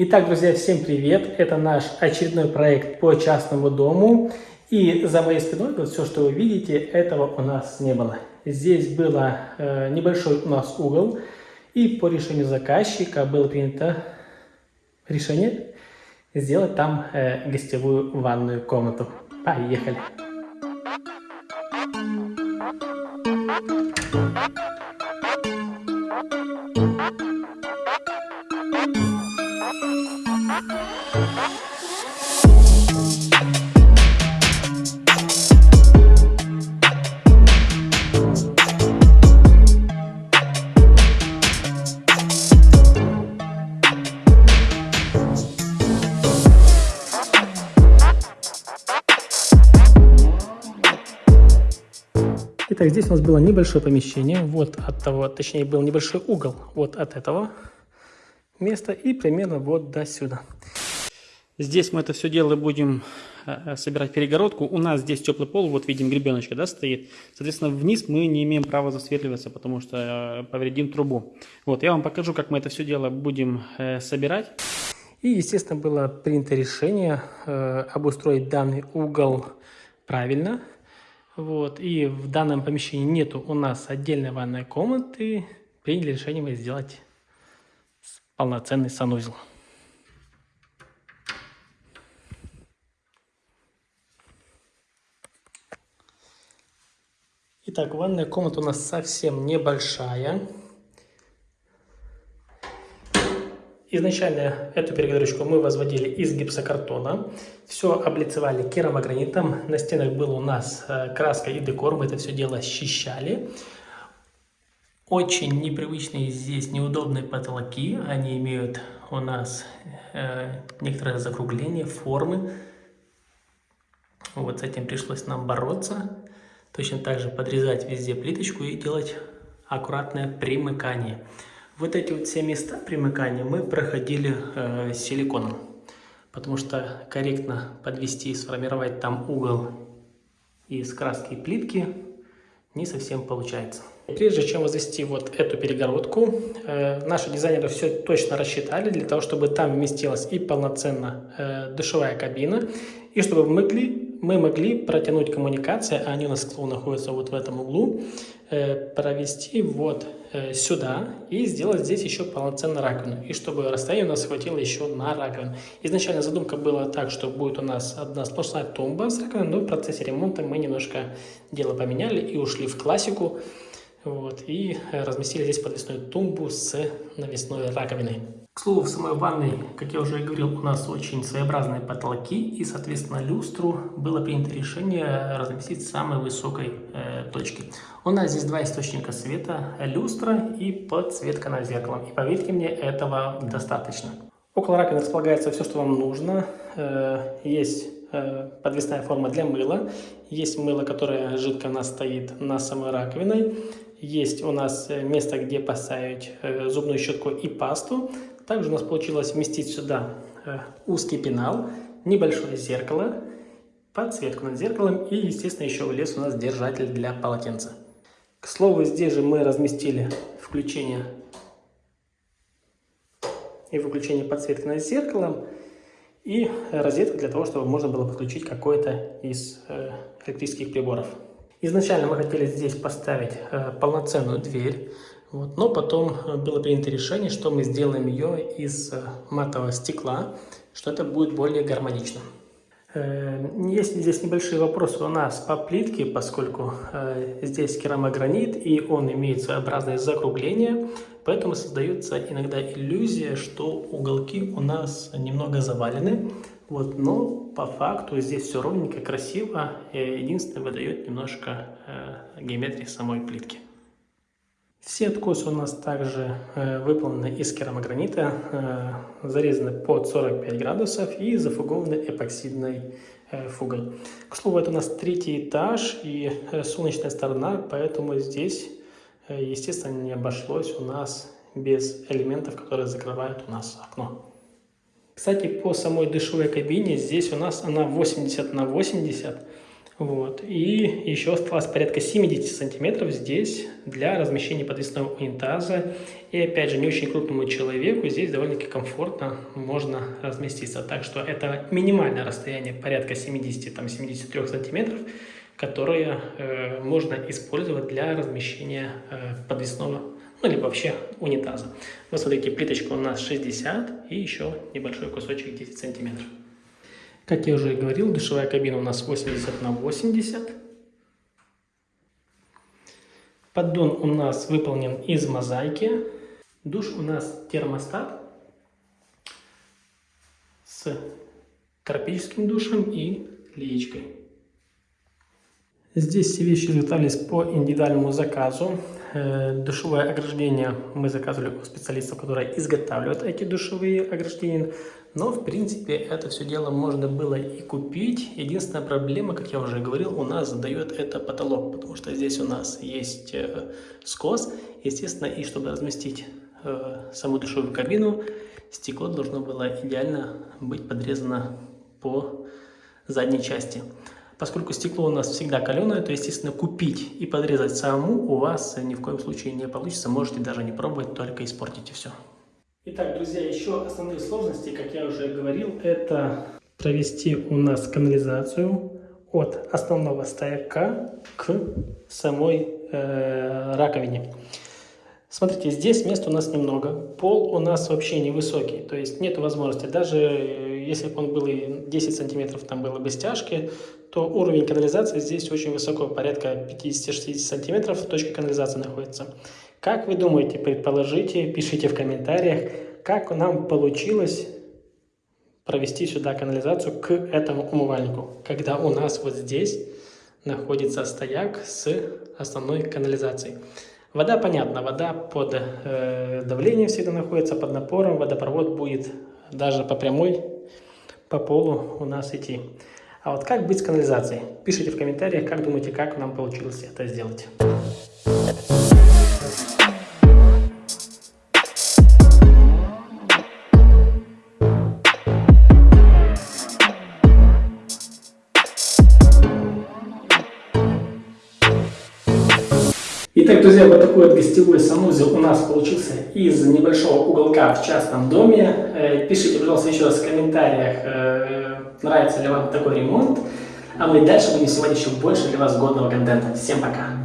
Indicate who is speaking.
Speaker 1: Итак, друзья, всем привет! Это наш очередной проект по частному дому. И за моей спиной, вот все, что вы видите, этого у нас не было. Здесь был э, небольшой у нас угол, и по решению заказчика было принято решение сделать там э, гостевую ванную комнату. Поехали! Итак, здесь у нас было небольшое помещение, вот от того, точнее был небольшой угол. Вот от этого места и примерно вот до сюда. Здесь мы это все дело будем э, собирать перегородку. У нас здесь теплый пол, вот видим гребеночка, да, стоит. Соответственно, вниз мы не имеем права засверливаться, потому что э, повредим трубу. Вот, я вам покажу, как мы это все дело будем э, собирать. И, естественно, было принято решение обустроить данный угол правильно. Вот, и в данном помещении нету у нас отдельной ванной комнаты. Приняли решение мы сделать полноценный санузел. Итак, ванная комната у нас совсем небольшая. Изначально эту перегородочку мы возводили из гипсокартона. Все облицевали керамогранитом. На стенах был у нас э, краска и декор. Мы это все дело счищали. Очень непривычные здесь неудобные потолки. Они имеют у нас э, некоторое закругление, формы. Вот с этим пришлось нам бороться. Точно так же подрезать везде плиточку и делать аккуратное примыкание. Вот эти вот все места примыкания мы проходили э, силиконом, потому что корректно подвести и сформировать там угол из краски и плитки не совсем получается. Прежде чем возвести вот эту перегородку, э, наши дизайнеры все точно рассчитали для того, чтобы там вместилась и полноценно э, душевая кабина, и чтобы мы могли, мы могли протянуть коммуникации, а они у нас, к находятся вот в этом углу, э, провести вот сюда и сделать здесь еще полноценную раковину. И чтобы расстояние у нас хватило еще на раковину. Изначально задумка была так, что будет у нас одна сплошная тумба с раковиной, но в процессе ремонта мы немножко дело поменяли и ушли в классику. Вот, и разместили здесь подвесную тумбу с навесной раковиной. К слову, в самой ванной, как я уже говорил, у нас очень своеобразные потолки, и, соответственно, люстру было принято решение разместить с самой высокой э, точки. У нас здесь два источника света, люстра и подсветка над зеркалом. И поверьте мне, этого достаточно. Около раковины располагается все, что вам нужно. Э, есть э, подвесная форма для мыла, есть мыло, которое жидко у нас стоит на самой раковиной, есть у нас э, место, где поставить э, зубную щетку и пасту. Также у нас получилось вместить сюда э, узкий пенал, небольшое зеркало, подсветку над зеркалом и, естественно, еще влез у нас держатель для полотенца. К слову, здесь же мы разместили включение и выключение подсветки над зеркалом и розетку для того, чтобы можно было подключить какой-то из электрических приборов. Изначально мы хотели здесь поставить э, полноценную дверь, вот, но потом э, было принято решение, что мы сделаем ее из э, матового стекла, что это будет более гармонично. Есть здесь небольшие вопросы у нас по плитке, поскольку здесь керамогранит и он имеет своеобразное закругление, поэтому создается иногда иллюзия, что уголки у нас немного завалены. Вот, но по факту здесь все ровненько, красиво. Единственное, выдает немножко э, геометрии самой плитки. Все откосы у нас также э, выполнены из керамогранита, э, зарезаны под 45 градусов и зафугованы эпоксидной э, фугой. К слову, это у нас третий этаж и э, солнечная сторона, поэтому здесь, э, естественно, не обошлось у нас без элементов, которые закрывают у нас окно. Кстати, по самой душевой кабине, здесь у нас она 80 на 80. Вот. И еще осталось порядка 70 сантиметров здесь для размещения подвесного унитаза. И опять же, не очень крупному человеку здесь довольно-таки комфортно можно разместиться. Так что это минимальное расстояние, порядка 70-73 сантиметров, которое э, можно использовать для размещения э, подвесного, ну, либо вообще унитаза. Вы смотрите, плиточка у нас 60 и еще небольшой кусочек 10 сантиметров. Как я уже говорил, душевая кабина у нас 80 на 80. Поддон у нас выполнен из мозаики. Душ у нас термостат с тропическим душем и леечкой. Здесь все вещи изготовились по индивидуальному заказу. Э, душевое ограждение мы заказывали у специалистов, которые изготавливают эти душевые ограждения. Но, в принципе, это все дело можно было и купить. Единственная проблема, как я уже говорил, у нас задает это потолок, потому что здесь у нас есть э, скос. Естественно, и чтобы разместить э, саму душевую кабину, стекло должно было идеально быть подрезано по задней части. Поскольку стекло у нас всегда каленое, то, естественно, купить и подрезать саму у вас ни в коем случае не получится. Можете даже не пробовать, только испортите все. Итак, друзья, еще основные сложности, как я уже говорил, это провести у нас канализацию от основного стояка к самой э, раковине. Смотрите, здесь места у нас немного, пол у нас вообще невысокий, то есть нет возможности, даже если бы он был и 10 сантиметров, там было бы стяжки, то уровень канализации здесь очень высоко, порядка 50-60 сантиметров точка канализации находится. Как вы думаете, предположите, пишите в комментариях, как нам получилось провести сюда канализацию к этому умывальнику, когда у нас вот здесь находится стояк с основной канализацией. Вода, понятно, вода под э, давлением всегда находится, под напором, водопровод будет даже по прямой, по полу у нас идти. А вот как быть с канализацией? Пишите в комментариях, как думаете, как нам получилось это сделать. Друзья, вот такой вот гостевой санузел у нас получился из небольшого уголка в частном доме. Э, пишите, пожалуйста, еще раз в комментариях, э, нравится ли вам такой ремонт. А мы дальше будем сегодня еще больше для вас годного контента. Всем пока!